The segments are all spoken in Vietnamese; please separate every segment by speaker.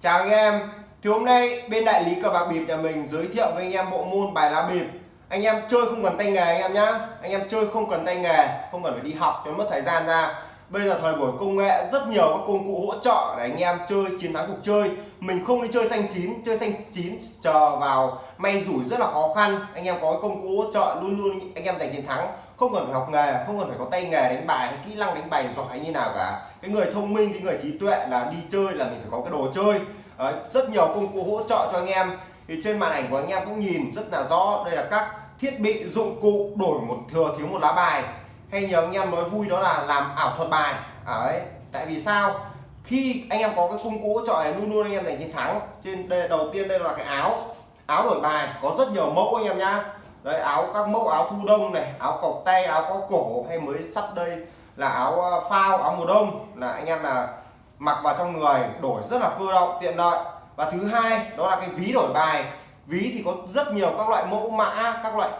Speaker 1: Chào anh em. Thì hôm nay bên đại lý cờ bạc bịp nhà mình giới thiệu với anh em bộ môn bài lá bịp. Anh em chơi không cần tay nghề anh em nhá. Anh em chơi không cần tay nghề, Không cần phải đi học cho mất thời gian ra. Bây giờ thời buổi công nghệ, rất nhiều các công cụ hỗ trợ để anh em chơi, chiến thắng cuộc chơi. Mình không đi chơi xanh chín, Chơi xanh chín chờ vào may rủi rất là khó khăn. Anh em có công cụ hỗ trợ, luôn luôn anh em giành chiến thắng không cần phải học nghề không cần phải có tay nghề đánh bài hay kỹ năng đánh bài giỏi như nào cả. Cái người thông minh cái người trí tuệ là đi chơi là mình phải có cái đồ chơi. Đấy, rất nhiều công cụ hỗ trợ cho anh em. Thì trên màn ảnh của anh em cũng nhìn rất là rõ đây là các thiết bị dụng cụ đổi một thừa thiếu một lá bài. Hay nhiều anh em nói vui đó là làm ảo thuật bài. À, đấy tại vì sao? Khi anh em có cái công cụ hỗ trợ này luôn luôn anh em giành chiến thắng. Trên đây đầu tiên đây là cái áo. Áo đổi bài có rất nhiều mẫu anh em nhá đấy, áo các mẫu áo thu đông này, áo cộc tay, áo có cổ hay mới sắp đây là áo ờ, phao, áo mùa đông. Là anh em là mặc vào trong người, đổi rất là cơ động, tiện lợi. Và thứ hai, đó là cái ví đổi bài. Ví thì có rất nhiều các loại mẫu mã, các loại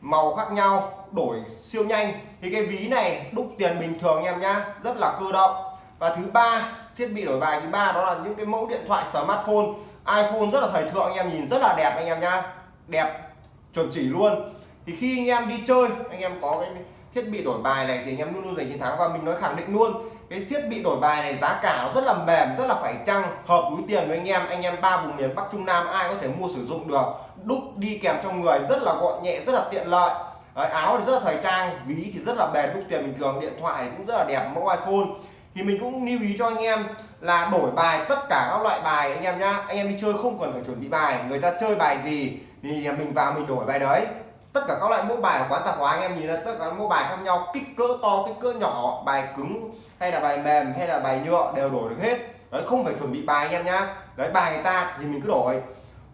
Speaker 1: màu khác nhau, đổi siêu nhanh. Thì cái ví này đúc tiền bình thường anh em nhá, rất là cơ động. Và thứ ba, thiết bị đổi bài thứ ba, đó là những cái mẫu điện thoại, smartphone. iPhone rất là thời thượng anh em, nhìn rất là đẹp anh em nhá. Đẹp chuẩn chỉ luôn. Thì khi anh em đi chơi anh em có cái thiết bị đổi bài này thì anh em luôn luôn giành chiến thắng. Và mình nói khẳng định luôn cái thiết bị đổi bài này giá cả nó rất là mềm rất là phải chăng hợp túi tiền với anh em. Anh em ba vùng miền Bắc Trung Nam ai có thể mua sử dụng được. Đúc đi kèm trong người rất là gọn nhẹ rất là tiện lợi. Đấy, áo thì rất là thời trang ví thì rất là bền đúc tiền bình thường điện thoại cũng rất là đẹp mẫu iPhone. Thì mình cũng lưu ý cho anh em là đổi bài tất cả các loại bài anh em nhá. Anh em đi chơi không cần phải chuẩn bị bài người ta chơi bài gì thì mình vào mình đổi bài đấy. Tất cả các loại mẫu bài ở quán tạp hóa anh em nhìn là tất cả các mẫu bài khác nhau kích cỡ to kích cỡ nhỏ bài cứng hay là bài mềm hay là bài nhựa đều đổi được hết. Đấy không phải chuẩn bị bài anh em nhá. Đấy bài người ta thì mình cứ đổi.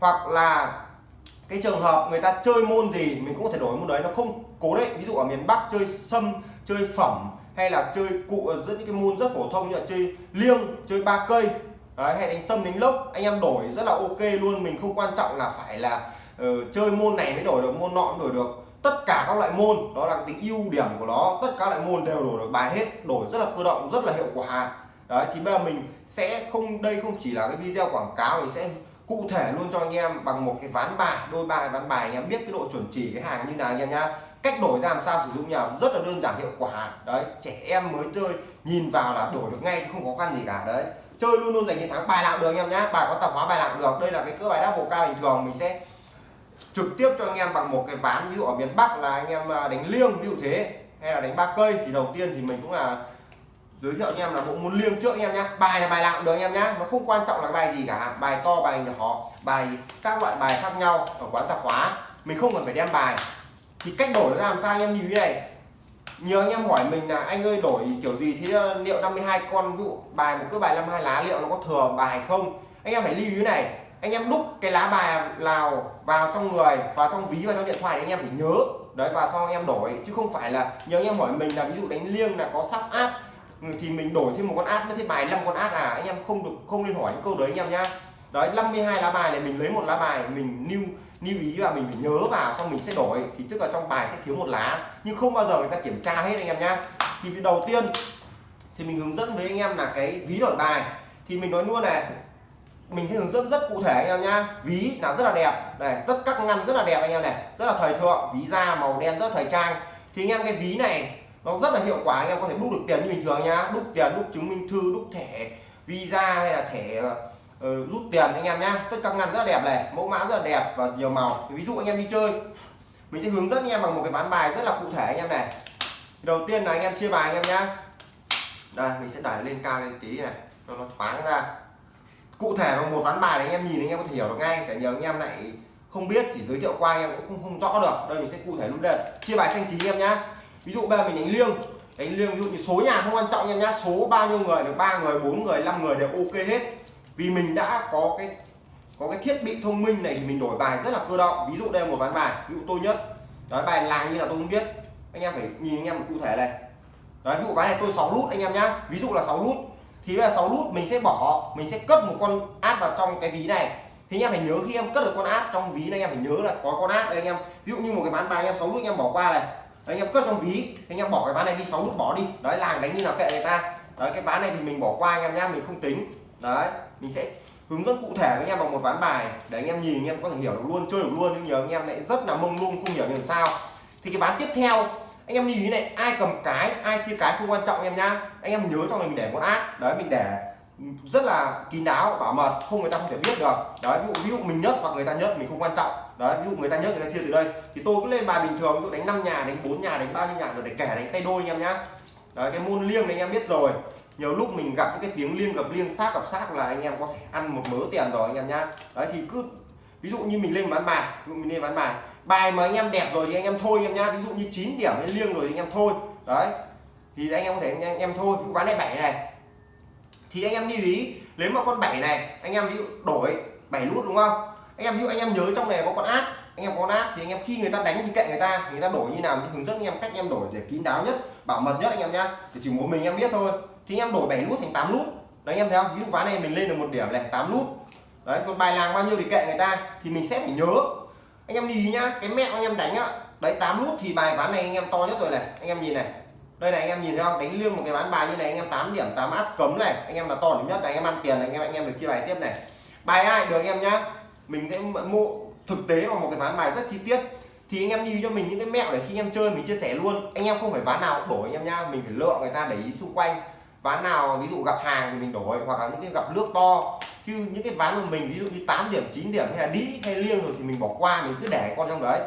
Speaker 1: Hoặc là cái trường hợp người ta chơi môn gì mình cũng có thể đổi môn đấy. Nó không cố định. Ví dụ ở miền Bắc chơi sâm chơi phẩm hay là chơi cụ rất những cái môn rất phổ thông như là chơi liêng chơi ba cây. Đấy, hay đánh sâm đánh lốc. Anh em đổi rất là ok luôn. Mình không quan trọng là phải là Ừ, chơi môn này mới đổi được, môn nọ cũng đổi được. Tất cả các loại môn, đó là tính ưu điểm của nó, tất cả các loại môn đều đổi được, bài hết, đổi rất là cơ động, rất là hiệu quả. Đấy, thì bây giờ mình sẽ không, đây không chỉ là cái video quảng cáo, mình sẽ cụ thể luôn cho anh em bằng một cái ván bài, đôi bài ván bài, anh em biết cái độ chuẩn chỉ, cái hàng như nào anh em nhá. Cách đổi ra làm sao sử dụng nhà rất là đơn giản, hiệu quả. Đấy, trẻ em mới chơi, nhìn vào là đổi được ngay, không khó khăn gì cả. Đấy, chơi luôn luôn giành chiến thắng, bài nào được anh em nhá. Bài có tập hóa, bài nào được. Đây là cái cỡ bài đáp bộ cao bình thường, mình sẽ trực tiếp cho anh em bằng một cái ván, ví dụ ở miền Bắc là anh em à, đánh liêng ví dụ thế, hay là đánh ba cây thì đầu tiên thì mình cũng là giới thiệu anh em là bộ môn liêng trước anh em nhé bài là bài nào được anh em nhé nó không quan trọng là bài gì cả, bài to, bài nhỏ, bài các loại bài khác nhau ở quán tạp hóa. Mình không cần phải đem bài. Thì cách đổi nó làm sao anh em nhìn như này? Nhiều anh em hỏi mình là, anh ơi, đổi kiểu gì? Thì ờ, liệu 52 con, ví dụ bài, một cái bài 52 lá, liệu nó có thừa bài không? Anh em phải lưu ý này anh em đúc cái lá bài nào vào trong người, vào trong ví, vào trong điện thoại thì anh em phải nhớ. Đấy, và sau anh em đổi, chứ không phải là nhiều anh em hỏi mình là ví dụ đánh liêng là có sắp át ừ, thì mình đổi thêm một con át mới thêm bài 5 con át à? Anh em không được không nên hỏi những câu đấy anh em nhá. Đấy 52 lá bài này, mình lấy một lá bài, mình lưu lưu ý và mình phải nhớ vào, xong mình sẽ đổi. Thì tức là trong bài sẽ thiếu một lá. Nhưng không bao giờ người ta kiểm tra hết anh em nhá. Thì đầu tiên, thì mình hướng dẫn với anh em là cái ví đổi bài. Thì mình nói luôn này mình sẽ hướng dẫn rất cụ thể anh em nhá. Ví là rất là đẹp. Này tất các ngăn rất là đẹp anh em này. Rất là thời thượng. Ví da màu đen rất thời trang. Thì anh em cái ví này nó rất là hiệu quả. Anh em có thể đúc được tiền như bình thường nhá. Đúc tiền đúc chứng minh thư đúc thẻ visa hay là thẻ uh, rút tiền anh em nhá. Tất các ngăn rất là đẹp này. Mẫu mã rất là đẹp và nhiều màu. Ví dụ anh em đi chơi mình sẽ hướng dẫn anh em bằng một cái ván bài rất là cụ thể anh em này. Đầu tiên là anh em chia bài anh em nhá. Đây mình sẽ đẩy lên cao lên tí này cho nó thoáng ra cụ thể là một ván bài này anh em nhìn anh em có thể hiểu được ngay cả nhiều anh em lại không biết chỉ giới thiệu qua anh em cũng không, không rõ được. Đây mình sẽ cụ thể luôn đây. Chia bài xanh chín em nhá. Ví dụ bây giờ mình đánh liêng. Đánh liêng ví dụ như số nhà không quan trọng em nhá. Số bao nhiêu người được ba người bốn người năm người đều ok hết. Vì mình đã có cái có cái thiết bị thông minh này thì mình đổi bài rất là cơ động. Ví dụ đây là một ván bài ví dụ tôi nhất. Đấy bài làng như là tôi không biết. Anh em phải nhìn anh em một cụ thể này. Đấy ví dụ ván này tôi 6 nút anh em nhá. Ví dụ là 6 nút thì là 6 nút mình sẽ bỏ mình sẽ cất một con át vào trong cái ví này thì anh em phải nhớ khi em cất được con át trong ví này anh em phải nhớ là có con át đây anh em ví dụ như một cái ván bài anh em 6 nút anh em bỏ qua này đấy, anh em cất trong ví thì anh em bỏ cái ván này đi 6 nút bỏ đi đấy làng đánh như nào kệ người ta đấy cái ván này thì mình bỏ qua anh em nhá mình không tính đấy mình sẽ hướng dẫn cụ thể với anh em bằng một ván bài để anh em nhìn anh em có thể hiểu được luôn chơi được luôn nhưng nhiều anh em lại rất là mông lung không hiểu làm sao thì cái ván tiếp theo anh em lưu ý này ai cầm cái ai chia cái không quan trọng em nhá. Anh em nhớ cho mình để một át đấy mình để rất là kín đáo bảo mật không người ta không thể biết được. Đấy ví dụ, ví dụ mình nhất hoặc người ta nhất mình không quan trọng. Đấy ví dụ người ta nhất người ta chia từ đây. Thì tôi cứ lên bài bình thường ví dụ đánh 5 nhà đánh bốn nhà đánh bao nhiêu nhà rồi để kẻ đánh tay đôi anh em nhá. Đấy cái môn liêng này anh em biết rồi. Nhiều lúc mình gặp những cái tiếng liêng gặp liêng sát gặp sát là anh em có thể ăn một mớ tiền rồi anh em nhá. Đấy thì cứ ví dụ như mình lên bán bài ví dụ mình lên bán bài bài mà anh em đẹp rồi thì anh em thôi em nhá ví dụ như 9 điểm hay liêng rồi thì anh em thôi đấy thì anh em có thể anh em, anh em thôi ván này bảy này thì anh em lưu ý nếu mà con bảy này anh em ví dụ đổi bảy nút đúng không anh em ví dụ anh em nhớ trong này có con át anh em có con át thì anh em khi người ta đánh thì kệ người ta người ta đổi như nào thì hướng dẫn anh em cách anh em đổi để kín đáo nhất bảo mật nhất anh em nhá thì chỉ muốn mình em biết thôi thì anh em đổi 7 nút thành 8 nút đấy anh em thấy không ví dụ ván này mình lên được một điểm này 8 nút đấy còn bài làng bao nhiêu thì kệ người ta thì mình sẽ phải nhớ anh em nhìn nhá cái mẹo anh em đánh á đấy 8 nút thì bài ván này anh em to nhất rồi này anh em nhìn này đây này anh em nhìn thấy không đánh liêng một cái ván bài như này anh em 8 điểm 8 át cấm này anh em là to điểm nhất này anh em ăn tiền này anh em anh em được chia bài tiếp này bài ai được anh em nhá mình sẽ mua thực tế vào một cái ván bài rất chi tiết thì anh em đi cho mình những cái mẹo để khi anh em chơi mình chia sẻ luôn anh em không phải ván nào đổi anh em nhá mình phải lựa người ta để ý xung quanh ván nào ví dụ gặp hàng thì mình đổi hoặc là những cái gặp nước to khi những cái ván của mình, ví dụ như 8 điểm 9 điểm hay là đĩ hay liêng rồi thì mình bỏ qua, mình cứ để con trong đấy.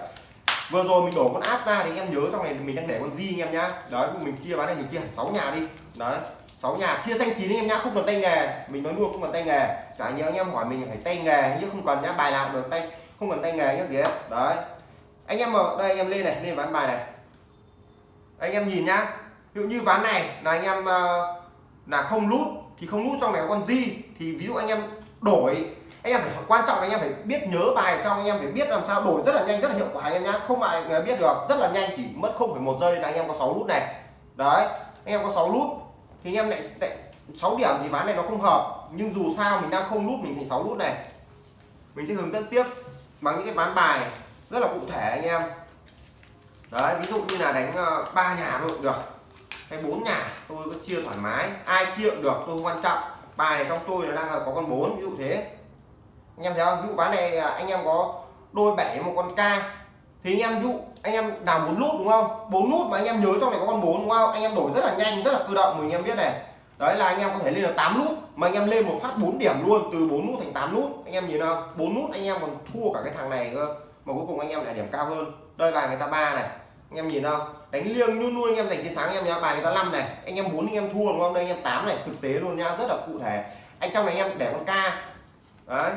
Speaker 1: Vừa rồi mình đổ con át ra thì anh em nhớ trong này mình đang để con di anh em nhá. Đấy, mình chia ván này, mình chia hẳn 6 nhà đi. Đấy 6 nhà, chia xanh chín anh em nhá, không cần tay nghề. Mình nói luôn không cần tay nghề. Chả nhớ anh em hỏi mình phải tay nghề chứ không cần nhá, bài nào được, tay, không cần tay nghề nhá gì hết đấy. Anh em ở đây anh em lên này, lên ván bài này. Anh em nhìn nhá, ví dụ như ván này là anh em ờ, là không lút thì không nút trong này có con di thì ví dụ anh em đổi anh em phải quan trọng anh em phải biết nhớ bài trong anh em phải biết làm sao đổi rất là nhanh rất là hiệu quả anh em nhá. Không ai biết được rất là nhanh chỉ mất không phải một giây là anh em có 6 nút này. Đấy anh em có 6 nút thì anh em lại, lại 6 điểm thì ván này nó không hợp. Nhưng dù sao mình đang không nút mình thành 6 nút này. Mình sẽ hướng dẫn tiếp bằng những cái ván bài rất là cụ thể anh em. Đấy ví dụ như là đánh ờ, ba nhà thôi được hay bốn nhà tôi có chia thoải mái. Ai chia cũng được tôi không quan trọng. Bài này trong tôi nó đang là có con bốn, ví dụ thế. Anh em thấy không? Ví dụ ván này à, anh em có đôi bảy một con ca. Thì anh em, ví dụ, anh em đào bốn nút, đúng không? Bốn nút mà anh em nhớ trong này có con bốn, đúng không? Anh em đổi rất là nhanh, rất là cơ động, mình em biết này. Đấy là anh em có thể lên được 8 nút, mà anh em lên một phát 4 điểm luôn, từ 4 nút thành 8 nút. Anh em nhìn không 4 nút anh em còn thua cả cái thằng này cơ, mà cuối cùng anh em lại điểm cao hơn. Đây bài người ta ba này anh em nhìn không đánh liêng luôn luôn anh em giành chiến thắng anh em nhá bài người ta năm này anh em muốn anh em thua đúng không đây anh em tám này thực tế luôn nha rất là cụ thể anh trong này anh em để con ca đấy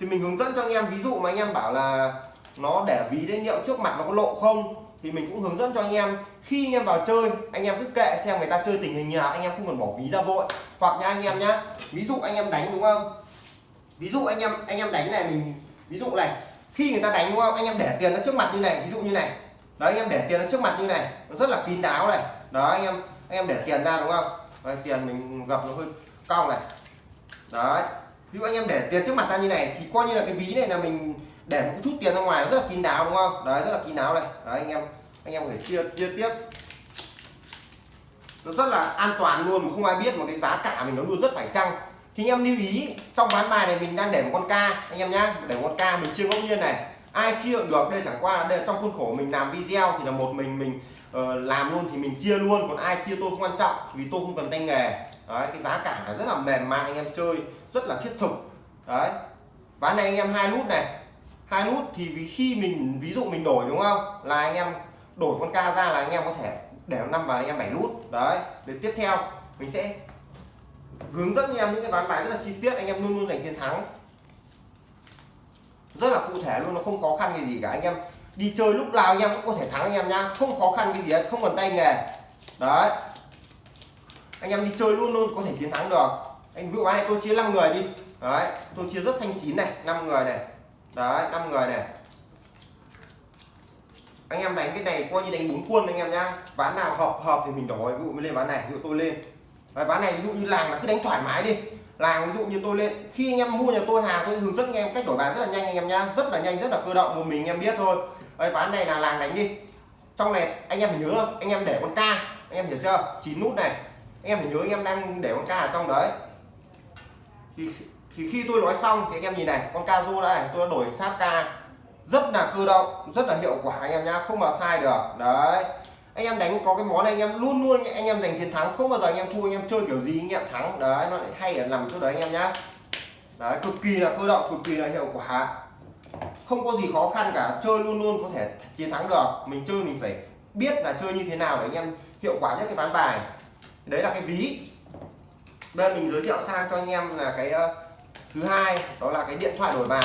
Speaker 1: thì mình hướng dẫn cho anh em ví dụ mà anh em bảo là nó để ví đến liệu trước mặt nó có lộ không thì mình cũng hướng dẫn cho anh em khi anh em vào chơi anh em cứ kệ xem người ta chơi tình hình như nào anh em không cần bỏ ví ra vội hoặc nha anh em nhá ví dụ anh em đánh đúng không ví dụ anh em anh em đánh này mình ví dụ này khi người ta đánh đúng không anh em để tiền nó trước mặt như này ví dụ như này đấy anh em để tiền nó trước mặt như này. Nó rất là kín đáo này. Đó anh em anh em để tiền ra đúng không? Đấy, tiền mình gặp nó hơi cong này. Đấy. Ví dụ anh em để tiền trước mặt ra như này thì coi như là cái ví này là mình để một chút tiền ra ngoài nó rất là kín đáo đúng không? Đấy rất là kín đáo này. Đấy anh em anh em có thể chia chia tiếp. Nó rất là an toàn luôn mà không ai biết mà cái giá cả mình nó luôn rất phải chăng. Thì anh em lưu ý trong ván bài này mình đang để một con ca. Anh em nhá để một con ca mình chia ngẫu nhiên này ai chia được đây chẳng qua là đây trong khuôn khổ mình làm video thì là một mình mình uh, làm luôn thì mình chia luôn còn ai chia tôi không quan trọng vì tôi không cần tay nghề. Đấy cái giá cả rất là mềm mại anh em chơi rất là thiết thực. Đấy ván này anh em hai nút này. Hai nút thì vì khi mình ví dụ mình đổi đúng không? Là anh em đổi con ca ra là anh em có thể để năm vào anh em bảy nút. Đấy để tiếp theo mình sẽ hướng dẫn anh em những cái ván bài rất là chi tiết anh em luôn luôn giành chiến thắng rất là cụ thể luôn, nó không khó khăn cái gì cả. Anh em đi chơi lúc nào anh em cũng có thể thắng anh em nhá. Không khó khăn cái gì hết, không cần tay nghề. Đấy. Anh em đi chơi luôn luôn có thể chiến thắng được. Anh ví dụ này, tôi chia 5 người đi. Đấy, tôi chia rất xanh chín này 5 người này. Đấy 5 người này. Anh em đánh cái này coi như đánh bốn quân anh em nhá. Ván nào hợp hợp thì mình đổi. Ví dụ mới lên ván này, ví dụ tôi lên đấy, ván này ví dụ như làng là cứ đánh thoải mái đi. Làng ví dụ như tôi lên khi anh em mua nhà tôi hàng tôi hướng dẫn anh em cách đổi bàn rất là nhanh anh em nhá. Rất là nhanh rất là cơ động một mình anh em biết thôi. Đấy, ván này là làng đánh đi. Trong này anh em phải nhớ không? Anh em để con ca anh em hiểu chưa? Chín nút này. Anh em phải nhớ anh em đang để con ca ở trong đấy. Thì thì khi tôi nói xong thì anh em nhìn này con ca du đây tôi đã đổi sát ca rất là cơ động rất là hiệu quả anh em nhá không mà sai được. Đấy anh em đánh có cái món này anh em luôn luôn anh em giành chiến thắng không bao giờ anh em thua anh em chơi kiểu gì anh em thắng đấy nó lại hay ở nằm chỗ đấy anh em nhá đấy cực kỳ là cơ động cực kỳ là hiệu quả không có gì khó khăn cả chơi luôn luôn có thể chiến thắng được mình chơi mình phải biết là chơi như thế nào để anh em hiệu quả nhất cái ván bài đấy là cái ví bên mình giới thiệu sang cho anh em là cái uh, thứ hai đó là cái điện thoại đổi bài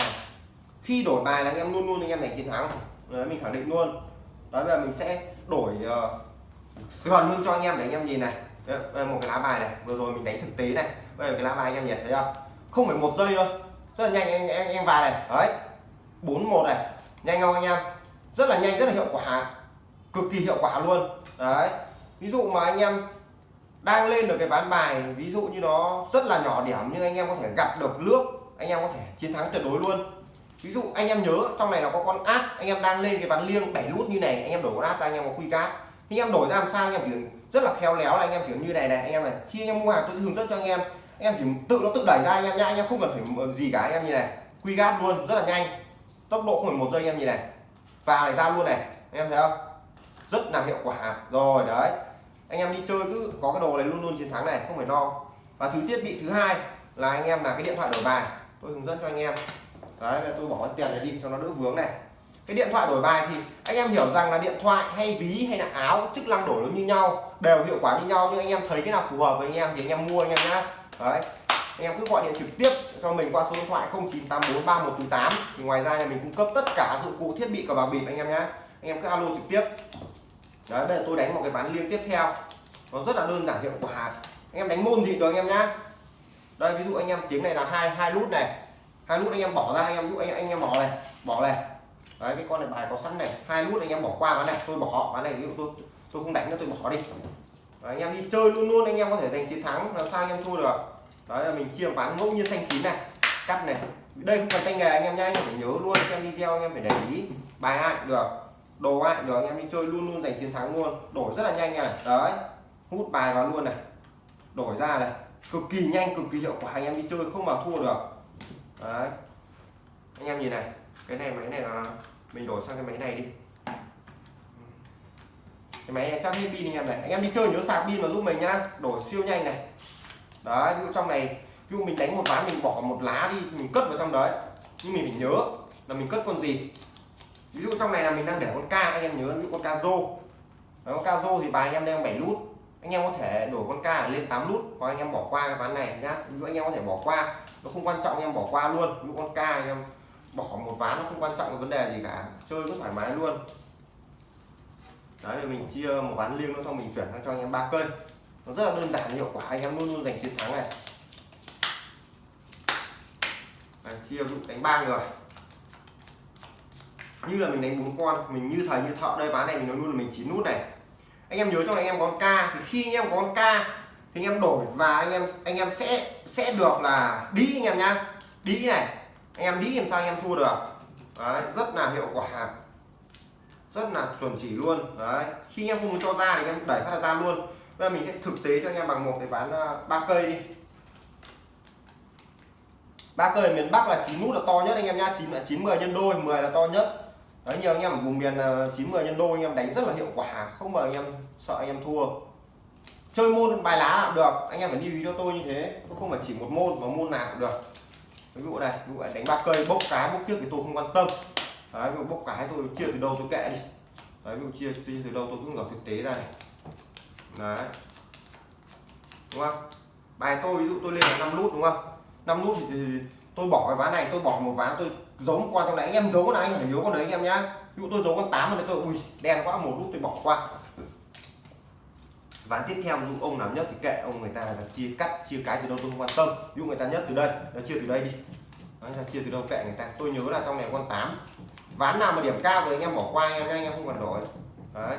Speaker 1: khi đổi bài là anh em luôn luôn anh em giành chiến thắng đấy, mình khẳng định luôn đấy bây giờ mình sẽ đổi uh, hoàn luôn cho anh em để anh em nhìn này. Đây một cái lá bài này vừa rồi mình đánh thực tế này. Bây giờ cái lá bài anh em nhìn thấy không không phải một giây thôi. Rất là nhanh anh em, em vào này. Đấy bốn một này. Nhanh không anh em? Rất là nhanh rất là hiệu quả. Cực kỳ hiệu quả luôn. Đấy ví dụ mà anh em đang lên được cái ván bài ví dụ như nó rất là nhỏ điểm nhưng anh em có thể gặp được nước anh em có thể chiến thắng tuyệt đối luôn ví dụ anh em nhớ trong này là có con át anh em đang lên cái ván liêng bảy nút như này anh em đổi con át ra anh em có quy cát khi anh em đổi ra làm sao anh em chỉ rất là khéo léo là anh em kiểu như này này anh em này khi anh em mua hàng tôi hướng dẫn cho anh em anh em chỉ tự nó tự đẩy ra anh em nhá anh em không cần phải gì cả anh em như này quy gát luôn rất là nhanh tốc độ không phải một giây anh em như này và này ra luôn này anh em thấy không rất là hiệu quả rồi đấy anh em đi chơi cứ có cái đồ này luôn luôn chiến thắng này không phải lo và thứ thiết bị thứ hai là anh em là cái điện thoại đổi bài tôi hướng dẫn cho anh em đấy tôi bỏ tiền này đi cho nó đỡ vướng này. Cái điện thoại đổi bài thì anh em hiểu rằng là điện thoại hay ví hay là áo, chức năng đổi nó như nhau, đều hiệu quả như nhau, nhưng anh em thấy cái nào phù hợp với anh em thì anh em mua anh em nhá. Đấy, anh em cứ gọi điện trực tiếp cho mình qua số điện thoại 09843148 thì ngoài ra nhà mình cung cấp tất cả dụng cụ thiết bị cờ bạc bịp anh em nhá. anh em cứ alo trực tiếp. Đấy, bây giờ tôi đánh một cái ván liên tiếp theo. Nó rất là đơn giản, hiệu quả. Anh em đánh môn gì được anh em nhá. Đây, ví dụ anh em tiếng này là hai hai nút này hai nút anh em bỏ ra anh em giúp dụ anh, anh em bỏ này bỏ này đấy cái con này bài có sẵn này hai nút anh em bỏ qua ván này tôi bỏ ván này ví dụ tôi tôi không đánh nữa tôi bỏ đi đấy, anh em đi chơi luôn luôn anh em có thể giành chiến thắng làm sao anh em thua được đấy là mình chia ván ngẫu nhiên xanh chín này cắt này đây không cần tay nghề anh em nhá anh em phải nhớ luôn xem video anh em phải để ý bài ai được đồ ai được anh em đi chơi luôn luôn giành chiến thắng luôn đổi rất là nhanh này đấy hút bài vào luôn này đổi ra này cực kỳ nhanh cực kỳ hiệu quả anh em đi chơi không mà thua được đấy. Anh em nhìn này cái này máy này là mình đổi sang cái máy này đi. Cái máy này chắc hết pin anh em này. Anh em đi chơi nhớ sạc pin vào giúp mình nhá. Đổi siêu nhanh này. Đấy ví dụ trong này ví dụ mình đánh một ván mình bỏ một lá đi mình cất vào trong đấy. Nhưng mình phải nhớ là mình cất con gì. Ví dụ trong này là mình đang để con ca anh em nhớ ví dụ con ca rô đấy, con ca rô thì bài anh em đang 7 nút. Anh em có thể đổi con ca lên 8 nút hoặc anh em bỏ qua cái ván này nhá. Ví dụ anh em có thể bỏ qua nó không quan trọng em bỏ qua luôn ví con ca em. Bỏ một ván nó không quan trọng vấn đề gì cả. Chơi rất thoải mái luôn. Đấy mình chia một ván liêng nó xong mình chuyển sang cho anh em ba cây. Nó rất là đơn giản hiệu quả. Anh em luôn luôn giành chiến thắng này. Đấy, chia dụ đánh ba người. Như là mình đánh bốn con mình như thời như thợ đây ván này mình nói luôn là mình chín nút này. Anh em nhớ cho anh em con ca thì khi anh em có con ca thì anh em đổi và anh em anh em sẽ sẽ được là đi anh em nhá. Đi này. Anh em đi làm sao anh em thua được. Đấy, rất là hiệu quả. Rất là chuẩn chỉ luôn. Đấy khi anh em không muốn cho ra thì anh em đẩy phát ra luôn. Bây giờ mình sẽ thực tế cho anh em bằng một cái ván ờ, ba cây đi. Ba cây miền Bắc là chín nút là to nhất anh em nhá. Chín là chín mười nhân đôi 10 là to nhất. Đấy nhiều anh em ở vùng miền ờ, chín mười nhân đôi anh em đánh rất là hiệu quả. Không mà anh em sợ anh em thua chơi môn bài lá là được. Anh em phải lưu ý cho tôi như thế. Không phải chỉ một môn mà môn nào cũng được. Ví dụ này ví dụ đánh ba cây bốc cái bốc kia thì tôi không quan tâm. Đấy ví dụ bốc cái tôi chia từ đâu tôi kệ đi. Đấy ví dụ chia, từ đâu tôi cũng gặp thực tế ra này. Đấy. Đúng không? Bài tôi ví dụ tôi lên là 5 nút đúng không? 5 nút thì, tôi bỏ cái ván này tôi bỏ một ván tôi giấu qua trong này. Anh em giấu này anh phải nhớ con đấy anh em nhá. Ví dụ tôi giấu con 8 này tôi ui đen quá một nút tôi bỏ qua ván tiếp theo dụ ông nào nhất thì kệ ông người ta là chia cắt chia cái từ đâu tôi không quan tâm. Ví dụ người ta nhất từ đây nó chia từ đây đi. Đấy, chia từ đâu kệ người ta. Tôi nhớ là trong này con 8 ván nào mà điểm cao rồi anh em bỏ qua anh em anh em không cần đổi. Đấy.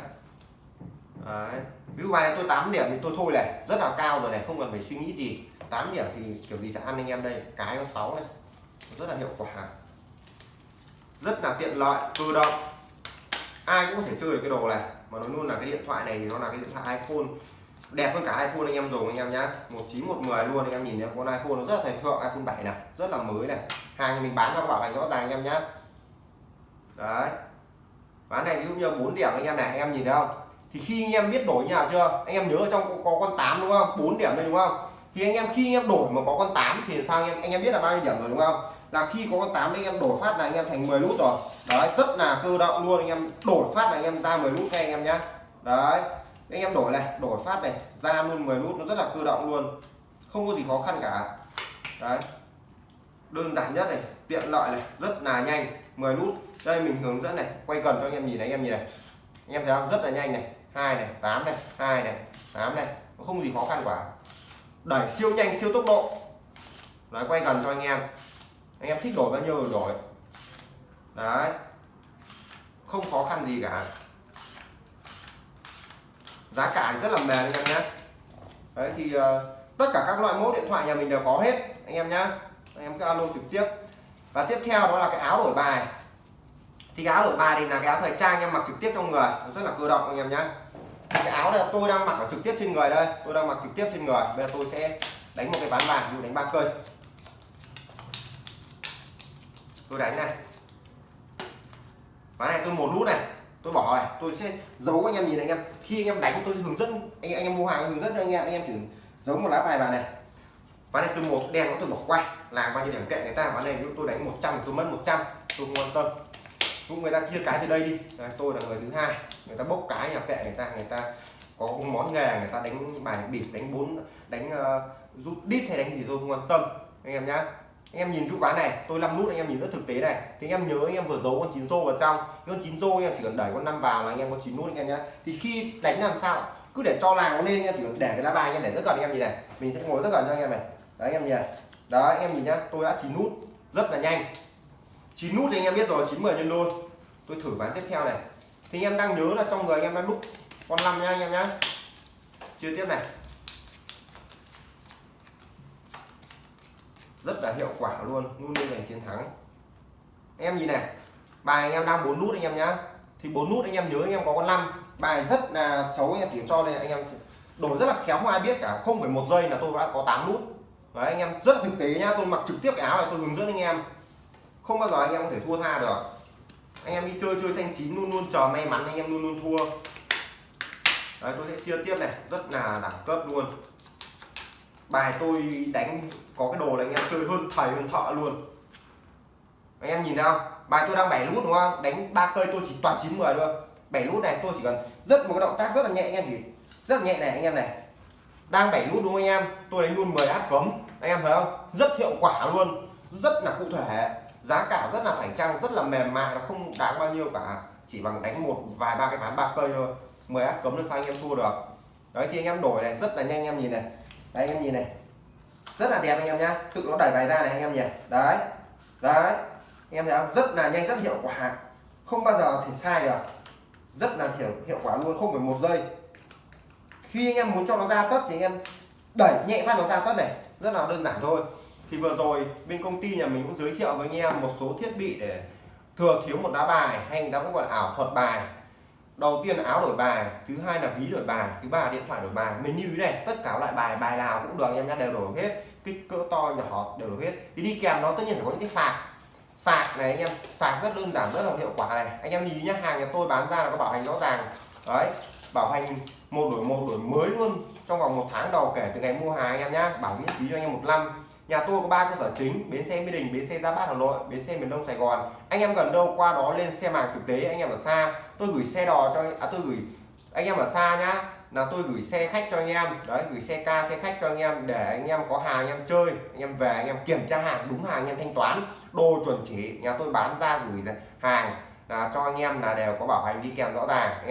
Speaker 1: Đấy. ví dụ bài này tôi 8 điểm thì tôi thôi này rất là cao rồi này không cần phải suy nghĩ gì. 8 điểm thì kiểu gì sẽ ăn anh em đây cái có 6 này. Rất là hiệu quả. Rất là tiện lợi cơ động. Ai cũng có thể chơi được cái đồ này mà nói luôn là cái điện thoại này thì nó là cái điện thoại iPhone đẹp hơn cả iPhone anh em dùng anh em nhá 19 110 luôn anh em nhìn thấy con iPhone nó rất là thành thượng iPhone 7 này rất là mới này hàng mình bán ra bảo hành rõ ràng anh em nhá đấy bán này ví dụ như 4 điểm anh em này anh em nhìn thấy không thì khi anh em biết đổi như nào chưa anh em nhớ ở trong có, có con 8 đúng không 4 điểm đây đúng không thì anh em khi anh em đổi mà có con 8 thì sao anh em anh em biết là bao nhiêu điểm rồi đúng không là khi có con 8 anh em đổi phát là anh em thành 10 nút rồi. Đấy, rất là cơ động luôn, anh em đổi phát là anh em ra 10 nút ngay, anh em nhá. Đấy, anh em đổi này, đổi phát này, ra luôn 10 nút, nó rất là cơ động luôn. Không có gì khó khăn cả. Đấy. Đơn giản nhất này, tiện lợi này, rất là nhanh 10 nút. Đây, mình hướng dẫn này, quay gần cho anh em nhìn này, anh em nhìn này. Anh em thấy không? Rất là nhanh này. Hai này 8 này, hai này 8 này. Không gì khó khăn cả. Đẩy siêu nhanh, siêu tốc độ. Đấy, quay gần cho anh em anh em thích đổi bao nhiêu đổi. Đấy. Không khó khăn gì cả. Giá cả thì rất là mềm anh em nhé. Đấy thì uh, tất cả các loại mẫu điện thoại nhà mình đều có hết anh em nhá. Anh em cứ alo trực tiếp. Và tiếp theo đó là cái áo đổi bài. Thì cái áo đổi bài thì là cái áo thời trang anh em mặc trực tiếp trong người. Rất là cơ động anh em nhé cái áo này tôi đang mặc ở trực tiếp trên người đây. Tôi đang mặc trực tiếp trên người. Bây giờ tôi sẽ đánh một cái ván bài ví đánh ba cây tôi đánh này. Ván này tôi một nút này. Tôi bỏ này. Tôi sẽ giấu anh em nhìn này anh em. Khi anh em đánh tôi hướng dẫn anh, anh em mua hàng hướng dẫn cho anh em. Anh em chỉ giấu một lá bài vào này. Ván này tôi một đen nó tôi bỏ qua. Làm bao nhiêu điểm kệ người ta. Ván này tôi đánh 100 tôi mất 100 tôi không quan tâm. Cũng người ta chia cái từ đây đi. Đấy, tôi là người thứ hai. Người ta bốc cái nhà kệ người ta. Người ta có món nghề người ta đánh bài bịp đánh bốn đánh uh, rút đít hay đánh gì tôi không quan tâm. Anh em nhá anh em nhìn chú quán này tôi 5 nút anh em nhìn rất thực tế này thì anh em nhớ anh em vừa giấu con chín rô vào trong con chín rô anh em chỉ cần đẩy con năm vào là anh em có chín nút anh em nhé, thì khi đánh làm sao cứ để cho làng lên anh em chỉ cần để cái lá bài anh em để rất gần anh em nhìn này mình sẽ ngồi rất gần cho anh em này đấy anh em nhìn đó anh em nhìn nhá tôi đã chín nút rất là nhanh chín nút thì anh em biết rồi chín mười nhân đôi tôi thử ván tiếp theo này thì anh em đang nhớ là trong người anh em đang đúc con năm nha anh em nhá chưa tiếp này rất là hiệu quả luôn luôn luôn giành chiến thắng. Anh em nhìn này, bài anh em đang bốn nút anh em nhá. Thì bốn nút anh em nhớ anh em có con năm. Bài rất là xấu anh em chỉ cho nên anh em đổi rất là khéo, không ai biết cả. Không phải một giây là tôi đã có 8 nút. Đấy, anh em rất thực tế nhá. Tôi mặc trực tiếp cái áo này, tôi hướng dẫn anh em. Không bao giờ anh em có thể thua tha được. Anh em đi chơi chơi xanh chín luôn luôn, chờ may mắn anh em luôn luôn thua. Đấy, tôi sẽ chia tiếp này. Rất là đẳng cấp luôn bài tôi đánh có cái đồ là anh em chơi hơn thầy, hơn thợ luôn. Anh em nhìn thấy không bài tôi đang bảy nút đúng không? Đánh ba cây tôi chỉ toàn chín mười thôi. Bảy nút này tôi chỉ cần rất một cái động tác rất là nhẹ anh em chỉ rất là nhẹ này anh em này. Đang bảy nút đúng không anh em? Tôi đánh luôn 10 át cấm. Anh em thấy không? Rất hiệu quả luôn. Rất là cụ thể. Giá cả rất là phải chăng, rất là mềm mại, nó không đáng bao nhiêu cả. Chỉ bằng đánh một, vài ba cái ván ba cây thôi. 10 át cấm được sao anh em thua được. Đấy, thì anh em đổi này, rất là nhanh, anh em nhìn này đây anh em nhìn này. Rất là đẹp anh em nhá. Tự nó đẩy bài ra này anh em nhìn đấy đấy. Anh em thấy không? Rất là nhanh, rất hiệu quả. Không bao giờ thì sai được. Rất là hiệu hiệu quả luôn, không phải một giây. Khi anh em muốn cho nó ra tất thì anh em đẩy nhẹ phát nó ra tất này. Rất là đơn giản thôi. Thì vừa rồi bên công ty nhà mình cũng giới thiệu với anh em một số thiết bị để thừa thiếu một đá bài hay đá ta cũng gọi là ảo thuật bài đầu tiên là áo đổi bài, thứ hai là ví đổi bài, thứ ba là điện thoại đổi bài. Mình như thế này, tất cả loại bài bài nào cũng được anh em nhá, đều đổi hết. Kích cỡ to, nhỏ, đều đổi hết. Thì đi kèm nó, tất nhiên phải có những cái sạc. Sạc này anh em, sạc rất đơn giản, rất là hiệu quả này. Anh em nhìn nhé hàng nhà tôi bán ra là có bảo hành rõ ràng. Đấy, bảo hành một đổi một, đổi mới luôn, trong vòng một tháng đầu kể từ ngày mua hàng anh em nhá. Bảo miễn phí cho anh em một năm nhà tôi có ba cơ sở chính, bến xe mỹ đình, bến xe gia bát hà nội, bến xe miền đông sài gòn. Anh em gần đâu qua đó lên xe hàng thực tế, anh em ở xa. Tôi gửi xe đò cho à tôi gửi, anh em ở xa nhá. Là tôi gửi xe khách cho anh em. Đấy, gửi xe ca, xe khách cho anh em để anh em có hàng, anh em chơi, anh em về, anh em kiểm tra hàng, đúng hàng, anh em thanh toán. Đồ chuẩn chỉ, nhà tôi bán ra gửi hàng là cho anh em là đều có bảo hành đi kèm rõ ràng.